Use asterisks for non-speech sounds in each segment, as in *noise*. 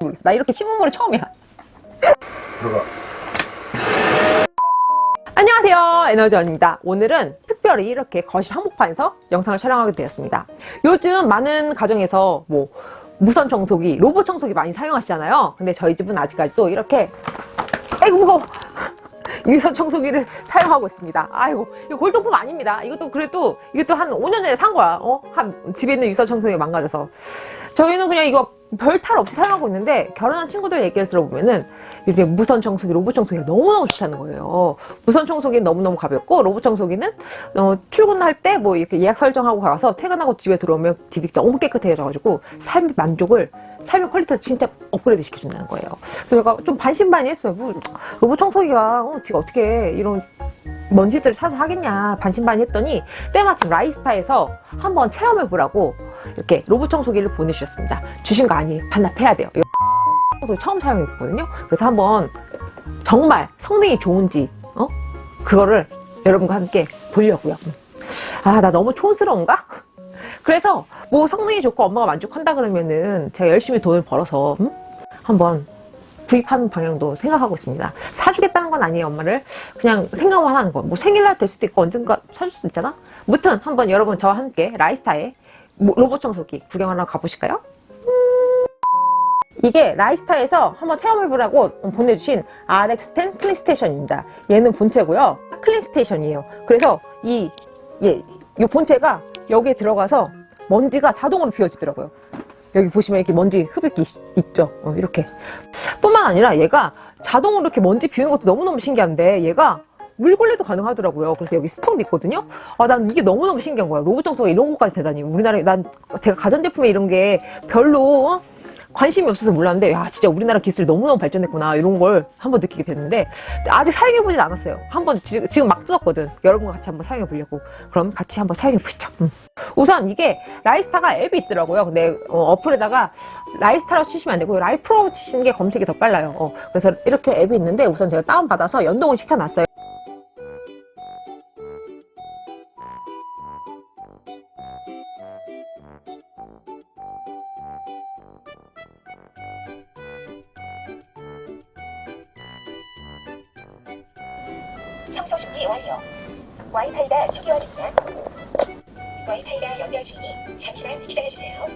모르겠어. 나 이렇게 신문물이 처음이야. 들어가. 안녕하세요 에너지원입니다 오늘은 특별히 이렇게 거실 한복판에서 영상을 촬영하게 되었습니다 요즘 많은 가정에서 뭐 무선 청소기 로봇 청소기 많이 사용하시잖아요 근데 저희 집은 아직까지도 이렇게 아이고 무거워 유선 청소기를 *laughs* 사용하고 있습니다 아이고 이거 골동품 아닙니다 이것도 그래도 이것도 한 5년 전에 산 거야 어? 한 집에 있는 유선 청소기가 망가져서 저희는 그냥 이거 별 탈 없이 사용하고 있는데 결혼한 친구들 얘기를 들어보면은 이렇게 무선 청소기, 로봇 청소기가 너무너무 좋다는 거예요. 무선 청소기는 너무너무 가볍고 로봇 청소기는 어, 출근할 때 뭐 이렇게 예약 설정하고 가서 퇴근하고 집에 들어오면 집이 너무 깨끗해져가지고 삶의 만족을 삶의 quality를 진짜 업그레이드 시켜준다는 거예요. 그래서 제가 좀 반신반의했어요. 뭐, 로봇 청소기가 어, 지가 어떻게 이런 먼지들을 사서 하겠냐 반신반의했더니 때마침 라이스타에서 한번 체험해보라고 이렇게 로봇 청소기를 보내주셨습니다. 주신 거 아니에요. 반납해야 돼요. *laughs* 청소기 처음 사용해봤거든요. 그래서 한번 정말 성능이 좋은지 어? 그거를 여러분과 함께 보려고요. 아 나 너무 촌스러운가? 그래서 뭐 성능이 좋고 엄마가 만족한다 그러면은 제가 열심히 돈을 벌어서 음? 한번 구입하는 방향도 생각하고 있습니다. 사주겠다는 건 아니에요, 엄마를. 그냥 생각만 하는 거. 뭐 생일날 될 수도 있고 언젠가 사줄 수도 있잖아? 무튼 한번 여러분 저와 함께 라이스타의 뭐 로봇 청소기 구경하러 가보실까요? 음. 이게 라이스타에서 한번 체험해보라고 보내주신 RX10 클린스테이션입니다. 얘는 본체고요. 클린스테이션이에요. 그래서 이, 예, 이 본체가 여기에 들어가서 먼지가 자동으로 비워지더라고요. 여기 보시면 이렇게 먼지 흡입기 있- 있죠. 어, 이렇게. 뿐만 아니라 얘가 자동으로 이렇게 먼지 비우는 것도 너무너무 신기한데 얘가 물걸레도 가능하더라고요. 그래서 여기 스톤도 있거든요. 아, 난 이게 너무너무 신기한 거야. 로봇 청소가 이런 것까지 되다니. 우리나라에, 난 제가 가전제품에 이런 게 별로 어? 관심이 없어서 몰랐는데, 야, 진짜 우리나라 기술이 너무너무 발전했구나. 이런 걸 한번 느끼게 됐는데, 아직 사용해보진 않았어요. 한번 지- 지금 막 뜯었거든. 여러분과 같이 한번 사용해보려고. 그럼 같이 한번 사용해보시죠. 음. 우선 이게 라이스타가 앱이 있더라고요. 근데 어, 플에다가 라이스타로 치시면 안 되고 라이프로 치시는 게 검색이 더 빨라요. 어, 그래서 이렇게 앱이 있는데 우선 제가 다운받아서 연동을 시켜놨어요. 청소 준비 완료. 와이파이가 초기화됩니다. 와이파이가 연결 중이니 잠시만 기다려주세요.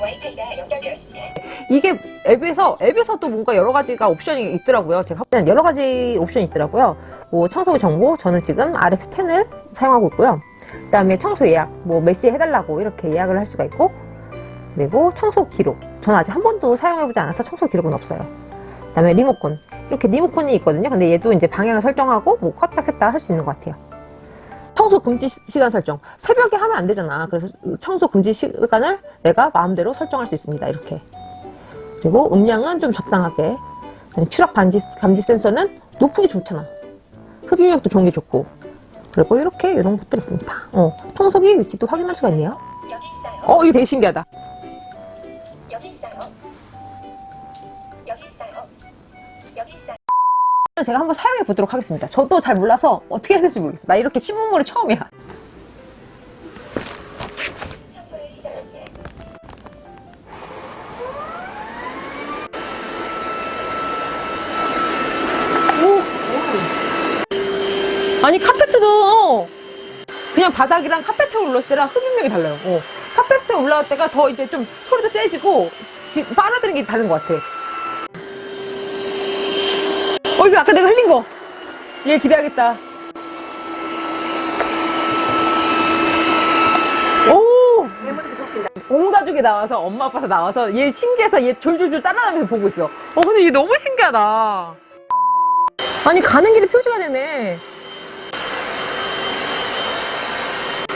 와이파이가 연결되었습니다. 이게 앱에서 앱에서 또 뭔가 여러 가지가 옵션이 있더라고요. 제가 여러 가지 옵션이 있더라고요. 뭐 청소기 정보 저는 지금 RX10을 사용하고 있고요. 그다음에 청소 예약 뭐 몇 시에 해달라고 이렇게 예약을 할 수가 있고 그리고 청소 기록 저는 아직 한 번도 사용해보지 않아서 청소 기록은 없어요. 그 다음에 리모컨. 이렇게 리모컨이 있거든요. 근데 얘도 이제 방향을 설정하고 뭐 껐다 켰다 할 수 있는 것 같아요. 청소 금지 시- 시간 설정. 새벽에 하면 안 되잖아. 그래서 청소 금지 시간을 내가 마음대로 설정할 수 있습니다. 이렇게. 그리고 음량은 좀 적당하게. 추락 감지, 감지 센서는 높은 게 좋잖아. 흡입력도 좋은 게 좋고. 그리고 이렇게 이런 것들이 있습니다. 어, 청소기 위치도 확인할 수가 있네요. 어 이거 되게 신기하다 제가 한번 사용해 보도록 하겠습니다 저도 잘 몰라서 어떻게 해야 될지 모르겠어 나 이렇게 신문물이 처음이야. 아니 카페트도 그냥 바닥이랑 카페트에 올랐을 때랑 흡입력이 달라요. 어. 카페트에 올라갈 때가 더 이제 좀 소리도 세지고 지- 빨아들이는 게 다른 것 같아. 어 이거 아까 내가 흘린 거. 얘 기대하겠다. 오! 온 가족이 나와서 엄마 아빠 다 나와서 얘 신기해서 얘 졸졸졸 따라다니면서 보고 있어. 어 근데 얘 너무 신기하다. 아니 가는 길에 표시가 되네.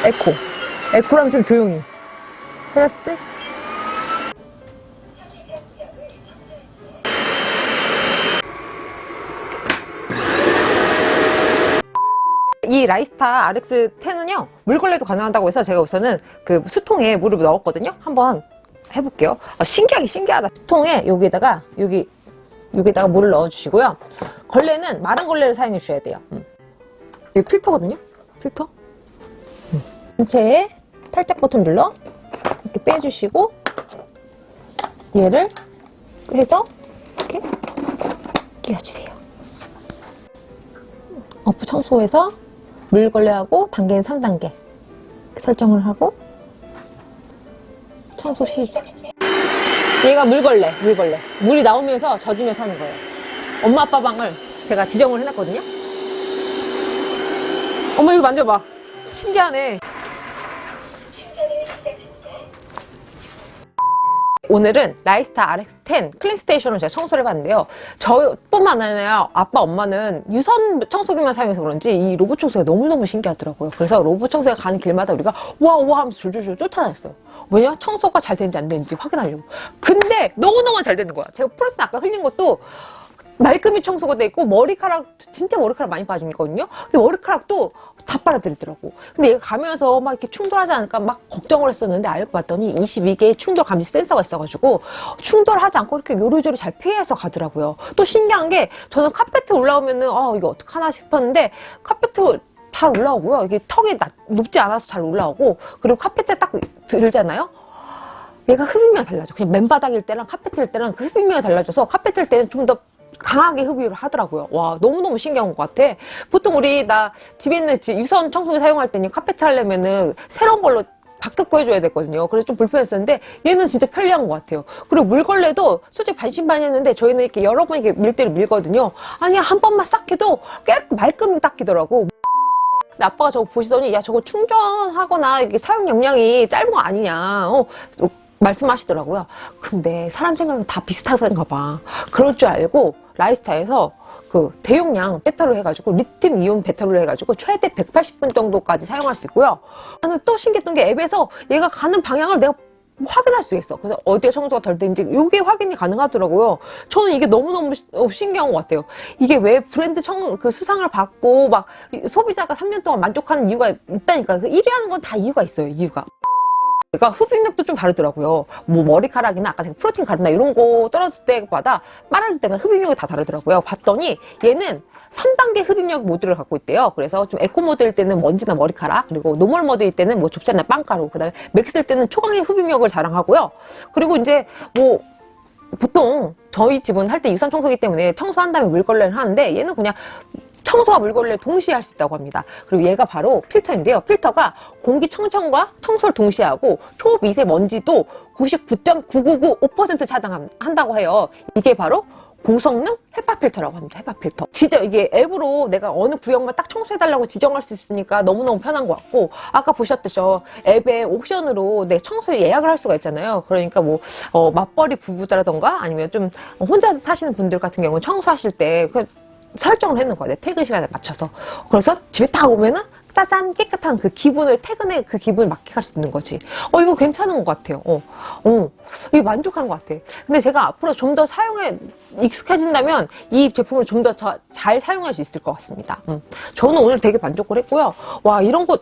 에코. 에코랑 좀 조용히. 해봤을 때? 이 라이스타 RX10은요, 물걸레도 가능하다고 해서 제가 우선은 그 수통에 물을 넣었거든요? 한번 해볼게요. 아, 신기하게 신기하다. 수통에 여기에다가, 여기, 여기에다가 물을 넣어주시고요. 걸레는 마른 걸레를 사용해 주셔야 돼요. 음. 여기 필터거든요? 필터? 전체에 탈착 버튼 눌러 이렇게 빼주시고 얘를 해서 이렇게 끼워주세요. 어프 청소해서 물걸레하고 단계는 3단계 설정을 하고 청소 시작. 얘가 물걸레, 물걸레. 물이 나오면서 젖으면서 하는 거예요. 엄마 아빠 방을 제가 지정을 해놨거든요. 엄마 이거 만져봐. 신기하네. 오늘은 라이스타 RX10 클린 스테이션을 제가 청소를 해봤는데요. 저뿐만 아니라 아빠, 엄마는 유선 청소기만 사용해서 그런지 이 로봇 청소가 너무너무 신기하더라고요. 그래서 로봇 청소기 가는 길마다 우리가 와, 와 하면서 줄줄줄 쫓아다녔어요. 왜냐? 청소가 잘 되는지 안 되는지 확인하려고. 근데 너무너무 잘 되는 거야. 제가 프로틴 아까 흘린 것도 말끔히 청소가 돼 있고 머리카락 진짜 머리카락 많이 빠지거든요. 근데 머리카락도 다 빨아들이더라고. 근데 얘가 가면서 막 이렇게 충돌하지 않을까 막 걱정을 했었는데 알고 봤더니 22개의 충돌 감지 센서가 있어가지고 충돌하지 않고 이렇게 요리조리 잘 피해서 가더라고요. 또 신기한 게 저는 카페트 올라오면은 아 이거 어떡하나 싶었는데 카페트 잘 올라오고요. 이게 턱이 낮- 높지 않아서 잘 올라오고 그리고 카페트 딱 들잖아요. 얘가 흡입력이 달라져. 그냥 맨바닥일 때랑 카페트일 때랑 그 흡입력이 달라져서 카페트일 때는 좀더 강하게 흡입을 하더라고요. 와, 너무너무 신기한 것 같아. 보통 우리, 나 집에 있는 지- 유선 청소기 사용할 때는 카페트 하려면은 새로운 걸로 바뀌고 해줘야 되거든요. 그래서 좀 불편했었는데 얘는 진짜 편리한 것 같아요. 그리고 물걸레도 솔직히 반신반의했는데 저희는 이렇게 여러 번 이렇게 밀대를 밀거든요. 아니, 한 번만 싹 해도 깨 말끔히 닦이더라고. 근데 아빠가 저거 보시더니 야 저거 충전하거나 이게 사용 용량이 짧은 거 아니냐 어, 어, 말씀하시더라고요. 근데 사람 생각은 다 비슷하던가 봐. 그럴 줄 알고 라이스타에서 그 대용량 배터리를 해가지고 리튬 이온 배터리를 해가지고 최대 180분 정도까지 사용할 수 있고요. 나는 또 신기했던 게 앱에서 얘가 가는 방향을 내가 확인할 수 있어. 그래서 어디에 청소가 덜 된지 이게 확인이 가능하더라고요. 저는 이게 너무너무 시- 어, 신기한 것 같아요. 이게 왜 브랜드 청, 그 수상을 받고 막 이- 소비자가 3년 동안 만족하는 이유가 있다니까. 그 1위 하는 건 다 이유가 있어요. 이유가. 그러니까 흡입력도 좀 다르더라고요. 뭐 머리카락이나 아까 제가 프로틴 가루나 이런 거 떨어질 때마다 빨아줄 때마다 흡입력이 다 다르더라고요. 봤더니 얘는 3단계 흡입력 모드를 갖고 있대요. 그래서 좀 에코 모드일 때는 먼지나 머리카락, 그리고 normal 모드일 때는 뭐 좁쌀이나 빵가루, 그다음에 max일 때는 초강의 흡입력을 자랑하고요. 그리고 이제 뭐 보통 저희 집은 할 때 유선 청소기 때문에 청소한 다음에 물걸레를 하는데 얘는 그냥 청소와 물걸레를 동시에 할 수 있다고 합니다. 그리고 얘가 바로 필터인데요. 필터가 공기청정과 청소를 동시에 하고 초미세먼지도 99.9995% 차단한다고 해요. 이게 바로 고성능 헤파 필터라고 합니다. 헤파 필터. 진짜 이게 앱으로 내가 어느 구역만 딱 청소해달라고 지정할 수 있으니까 너무너무 편한 것 같고 아까 보셨듯이 앱에 옵션으로 내 청소 예약을 할 수가 있잖아요. 그러니까 뭐 어, 맞벌이 부부라던가 아니면 좀 혼자 사시는 분들 같은 경우는 청소하실 때 그 설정을 해놓은 거야. 내 퇴근 시간에 맞춰서. 그래서 집에 딱 오면은 짜잔 깨끗한 그 기분을 퇴근의 그 기분을 만끽할 수 있는 거지. 어 이거 괜찮은 것 같아요. 어, 어, 이거 만족한 것 같아. 근데 제가 앞으로 좀 더 사용에 익숙해진다면 이 제품을 좀 더 잘 사용할 수 있을 것 같습니다. 음. 저는 오늘 되게 만족을 했고요. 와 이런 거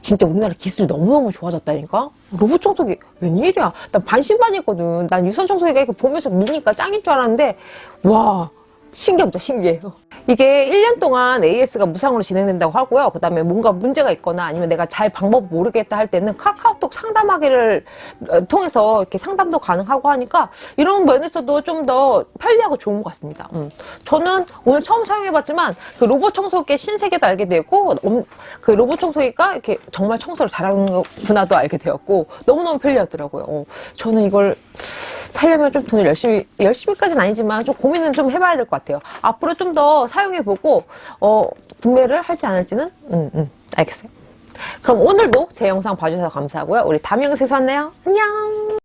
진짜 우리나라 기술이 너무너무 좋아졌다니까? 로봇 청소기 웬일이야? 난 반신반의했거든. 난 유선 청소기가 이렇게 보면서 미니까 짱인 줄 알았는데 와 신기합니다. 신기해요. 이게 1년 동안 AS가 무상으로 진행된다고 하고요. 그 다음에 뭔가 문제가 있거나 아니면 내가 잘 방법 모르겠다 할 때는 카카오톡 상담하기를 어, 통해서 이렇게 상담도 가능하고 하니까 이런 면에서도 좀 더 편리하고 좋은 것 같습니다. 음. 저는 오늘 처음 사용해봤지만 그 로봇 청소기의 신세계도 알게 되고 음, 그 로봇 청소기가 이렇게 정말 청소를 잘하는구나도 알게 되었고 너무너무 편리하더라고요. 어, 저는 이걸 사려면 좀 돈을 열심히, 열심히까지는 아니지만 좀 고민을 좀 해봐야 될 것 같아요. 앞으로 좀 더 사용해보고, 어, 구매를 할지 안 할지는, 음, 음, 알겠어요. 그럼 오늘도 제 영상 봐주셔서 감사하고요. 우리 다음 영상에서 만나요. 안녕!